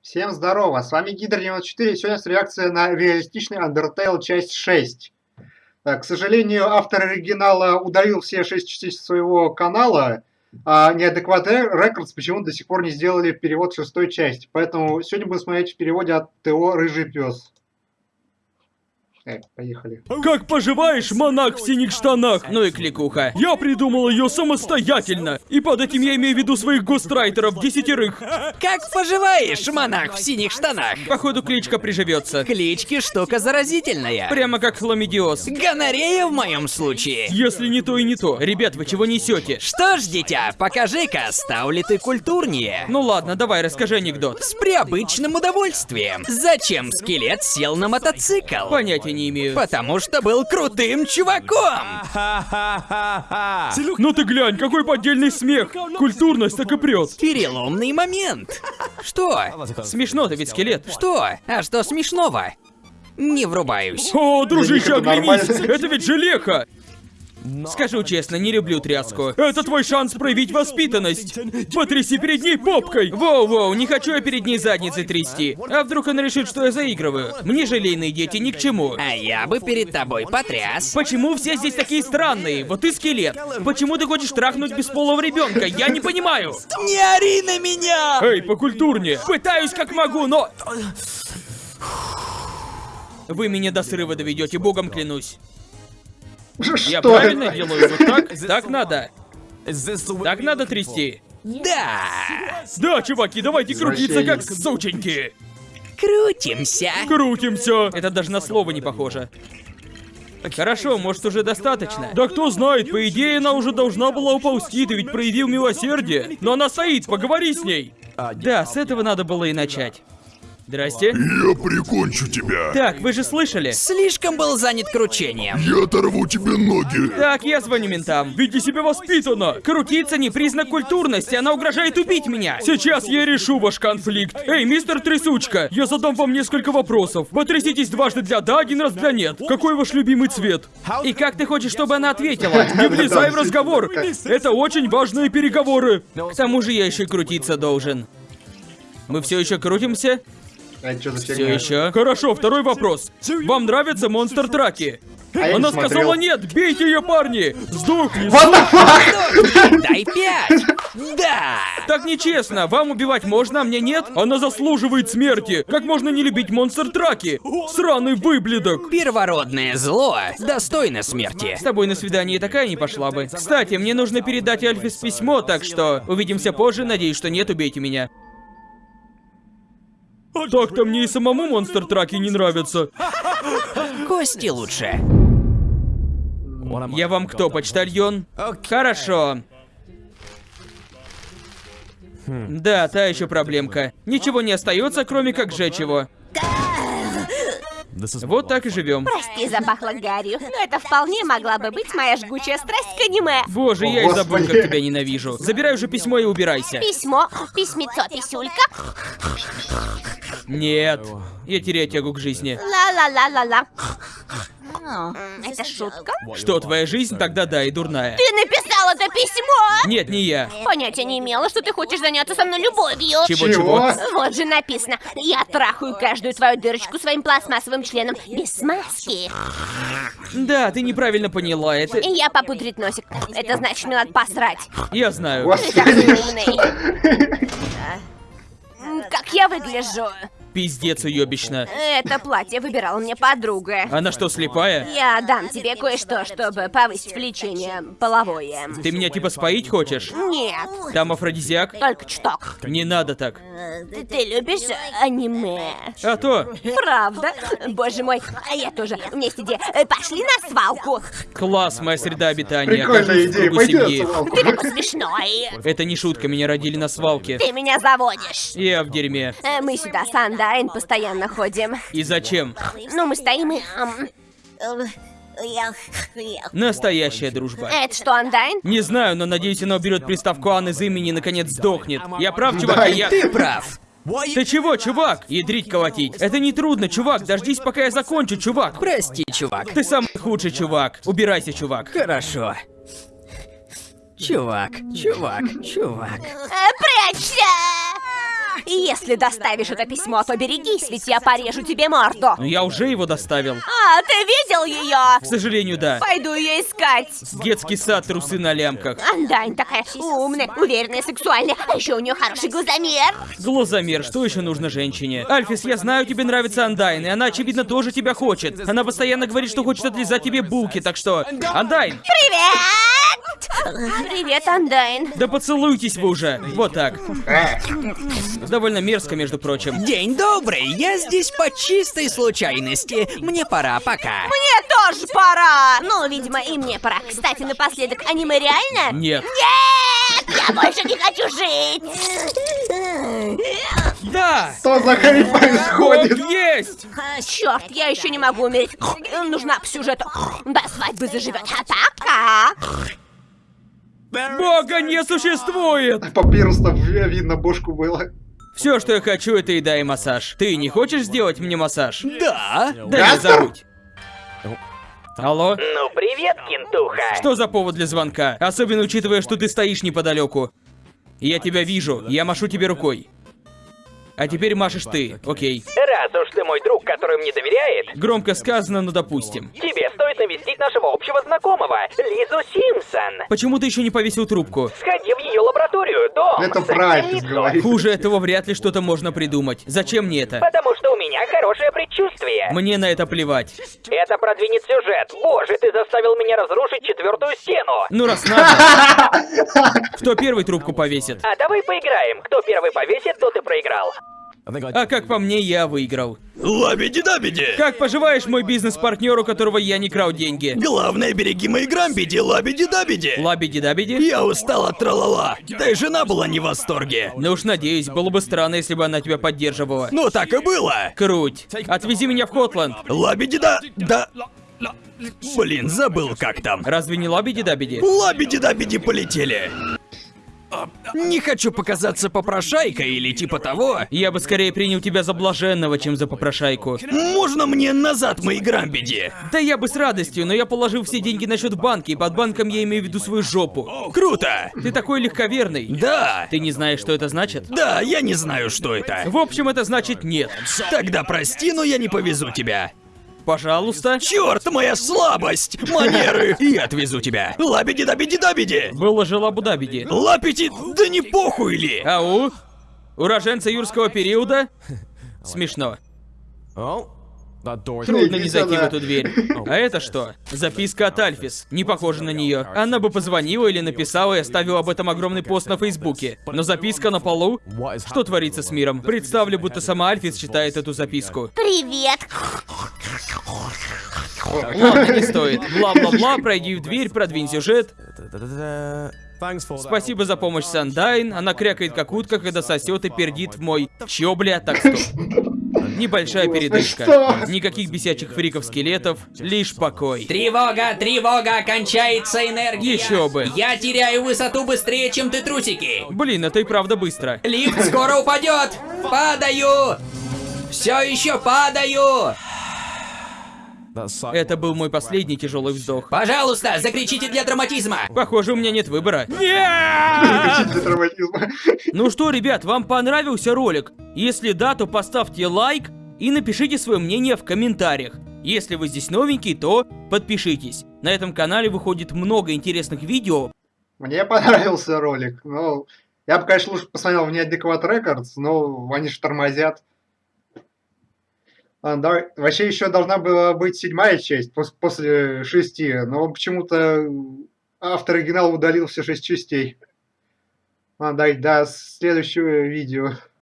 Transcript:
Всем здорово, с вами Гидр94, сегодня с реакция на реалистичный Undertale часть 6. К сожалению, автор оригинала удалил все 6 частей своего канала, а неадекват Рекордс почему-то до сих пор не сделали перевод шестой части. Поэтому сегодня будем смотреть в переводе от ТО «Рыжий пес». Так, поехали. Как поживаешь, монах в синих штанах? Ну и кликуха. Я придумал ее самостоятельно. И под этим я имею в виду своих гострайтеров, десятерых. Как поживаешь, монах в синих штанах? Походу кличка приживется. Клички штука заразительная. Прямо как хламидиоз. Гонорея в моем случае. Если не то и не то. Ребят, вы чего несете? Что ж, дитя, покажи-ка, стал ли ты культурнее? Ну ладно, давай, расскажи анекдот. С преобычным удовольствием. Зачем скелет сел на мотоцикл? Понятия не имею. Потому что был крутым чуваком. Ну ты глянь, какой поддельный смех. Культурность так и прет. Переломный момент. Что? Смешно, ты ведь скелет. Что? А что смешного? Не врубаюсь. О, дружище, оглянись! Это ведь желеха! Скажу честно, не люблю тряску. Это твой шанс проявить воспитанность. Потряси перед ней попкой. Воу-воу, не хочу я перед ней задницей трясти. А вдруг она решит, что я заигрываю? Мне желейные дети ни к чему. А я бы перед тобой потряс. Почему все здесь такие странные? Вот ты скелет. Почему ты хочешь трахнуть бесполого ребенка? Я не понимаю. Не ори на меня! Эй, покультурнее. Пытаюсь как могу, но... Вы меня до срыва доведете, богом клянусь. Я Что правильно это? делаю? Вот так? Так надо. Так надо трясти. Да! Да, чуваки, давайте крутиться как сученьки. Крутимся. Крутимся. Это даже на слово не похоже. Хорошо, может уже достаточно. Да кто знает, по идее она уже должна была уползти, ты ведь проявил милосердие. Но она стоит, поговори с ней. Да, с этого надо было и начать. Здрасте. Я прикончу тебя. Так, вы же слышали? Слишком был занят кручением. Я оторву тебе ноги. Так, я звоню ментам. Веди себя воспитанно. Крутиться не признак культурности, она угрожает убить меня. Сейчас я решу ваш конфликт. Эй, мистер Трясучка, я задам вам несколько вопросов. Потряситесь дважды для да, один раз для нет. Какой ваш любимый цвет? И как ты хочешь, чтобы она ответила? Не влезай в разговор. Это очень важные переговоры. К тому же я еще и крутиться должен. Мы все еще крутимся? А что за Все еще. Хорошо, второй вопрос. Вам нравятся монстр-траки? А Она смотрел. сказала нет, бейте ее, парни! Сдохни! What the fuck? Дай пять! Да! Так нечестно, вам убивать можно, а мне нет? Она заслуживает смерти! Как можно не любить монстр-траки? Сраный выблядок! Первородное зло достойно смерти. С тобой на свидание такая не пошла бы. Кстати, мне нужно передать Альфис письмо, так что увидимся позже, надеюсь, что нет, убейте меня. Так-то мне и самому монстр-траки не нравятся. Кости лучше. Я вам кто, почтальон? Хорошо. Да, та еще проблемка. Ничего не остается, кроме как сжечь его. Вот так и живем. Прости, запахло гарью. Но это вполне могла бы быть моя жгучая страсть к аниме. Боже, я и забыл, как тебя ненавижу. Забирай уже письмо и убирайся. Письмо, письмецо, писюлька. Нет. Я теряю тягу к жизни. Ла-ла-ла-ла-ла. Это шутка? Что, твоя жизнь? Тогда да, и дурная. Ты написал это письмо! Нет, не я. Понятия не имела, что ты хочешь заняться со мной любовью. Чего-чего? Вот же написано. Я трахаю каждую твою дырочку своим пластмассовым членом без смазки. Да, ты неправильно поняла. Это... И я попудрить носик. Это значит, мне надо посрать. Я знаю. Ты такой умный. Как я выгляжу? Пиздец уебищно. Это платье выбирала мне подруга. Она что, слепая? Я дам тебе кое-что, чтобы повысить влечение половое. Ты меня типа споить хочешь? Нет, Там афродизиак? только чуток. Не надо так. Ты, ты любишь аниме? А то, Правда? Боже мой, а я тоже. Вместе где? Э, Пошли на свалку. класс, моя среда обитания. Прикольная идея, пойди. Ты такой смешной. Это не шутка, меня родили на свалке. Ты меня заводишь. Я в дерьме. Э, Мы сюда с Андайн постоянно ходим. И зачем? Ну, мы стоим и... Настоящая дружба. Это что, Андайн? Не знаю, но надеюсь, она уберет приставку Ан из имени и наконец сдохнет. Я прав, чувак, Да, и я... Ты прав. Ты чего, чувак? Ядрить колотить. Это не трудно, чувак. Дождись, пока я закончу, чувак. Прости, чувак. Ты самый худший чувак. Убирайся, чувак. Хорошо. Чувак, чувак, чувак. Э, Прячься! Если доставишь это письмо, то берегись, ведь я порежу тебе морду. Но я уже его доставил. А, ты видел ее? К сожалению, да. Пойду ее искать. Детский сад, трусы на лямках. Андайн такая умная, уверенная, сексуальная, а еще у нее хороший глазомер. Глазомер, что еще нужно женщине? Альфис, я знаю, тебе нравится Андайн, и она, очевидно, тоже тебя хочет. Она постоянно говорит, что хочет отлизать тебе булки, так что... Андайн! Привет! Привет, Андайн. Да поцелуйтесь вы уже! Вот так. Довольно мерзко, между прочим. День добрый, я здесь по чистой случайности. Мне пора, пока. Мне тоже пора. Ну, видимо, и мне пора. Кстати, напоследок, аниме реально? Нет. Нет! Я больше не хочу жить! Да! Что за хрень происходит? Вот есть! Черт, я еще не могу умереть. Нужна по сюжету. До свадьбы заживет. А пока. Бога не существует! Папирус-то видно бошку было. Все, что я хочу, это еда и массаж. Ты не хочешь сделать мне массаж? Да. Да не забудь. Алло? Ну привет, кентуха. Что за повод для звонка? Особенно учитывая, что ты стоишь неподалеку. Я тебя вижу, я машу тебе рукой. А теперь машешь ты, окей. Раз уж ты мой друг, который мне доверяет, Громко сказано, но допустим. тебе стоит навестить нашего общего знакомого, Лизу Симпсон. Почему ты еще не повесил трубку? Сходи в ее лабораторию, дом. Это яйцом. говорит. Хуже этого вряд ли что-то можно придумать. Зачем мне это? Потому что у меня хорошее предчувствие. Мне на это плевать. Это продвинет сюжет. Боже, ты заставил меня разрушить четвертую стену. Ну раз надо. Кто первый трубку повесит? А давай поиграем. Кто первый повесит, тот и проиграл. А как по мне, я выиграл. Лабиди-дабиди! Как поживаешь, мой бизнес-партнер, у которого я не крал деньги? Главное, береги мои грамбиди, лабиди-дабиди! Лабиди-дабиди? Я устал от тралала. Да и жена была не в восторге. Ну уж надеюсь, было бы странно, если бы она тебя поддерживала. Ну так и было. Круть. Отвези меня в Котланд. Лабиди-да... Да... Блин, забыл как там. Разве не лабиди-дабиди? Лабиди-дабиди полетели. Не хочу показаться попрошайкой или типа того. Я бы скорее принял тебя за блаженного, чем за попрошайку. Можно мне назад мои грамбиди? Да я бы с радостью, но я положил все деньги на счет в банке, и под банком я имею в виду свою жопу. Круто! Ты такой легковерный. Да! Ты не знаешь, что это значит? Да, я не знаю, что это. В общем, это значит нет. Тогда прости, но я не повезу тебя. Пожалуйста. Черт, моя слабость! Манеры! Я отвезу тебя! Лабиди-дабиди-дабиди! Было же Лабудабиди. Лапити, да не похуй ли! Ау? Уроженца юрского периода? Смешно. Трудно не зайти в эту дверь. А это что? Записка от Альфис. Не похоже на нее. Она бы позвонила или написала и оставила об этом огромный пост на Фейсбуке. Но записка на полу? Что творится с миром? Представлю, будто сама Альфис читает эту записку. Привет. Ладно, не стоит. Бла-бла-бла, пройди в дверь, продвинь сюжет. Спасибо за помощь, Сандайн. Она крякает как утка, когда сосет и пердит в мой... Чё, бля, так стоп. Небольшая передышка. что? Никаких бесячих фриков-скелетов, лишь покой. Тревога, тревога, кончается энергия. Еще бы. Я теряю высоту быстрее, чем ты трусики. Блин, это и правда быстро. Лифт скоро упадет. Падаю. Все еще падаю. Это был мой последний тяжелый вздох. Пожалуйста, закричите для драматизма. Похоже, у меня нет выбора. Для травматизма. Ну что, ребят, вам понравился ролик? Если да, то поставьте лайк и напишите свое мнение в комментариях. Если вы здесь новенький, то подпишитесь. На этом канале выходит много интересных видео. Мне понравился ролик. Ну, я бы, конечно, лучше посмотрел в Неадекват Рекордс, но они же тормозят. А, давай- Вообще еще должна была быть седьмая часть пос- после шести, но почему-то автор оригинала удалил все шесть частей. А, дай, до следующего видео.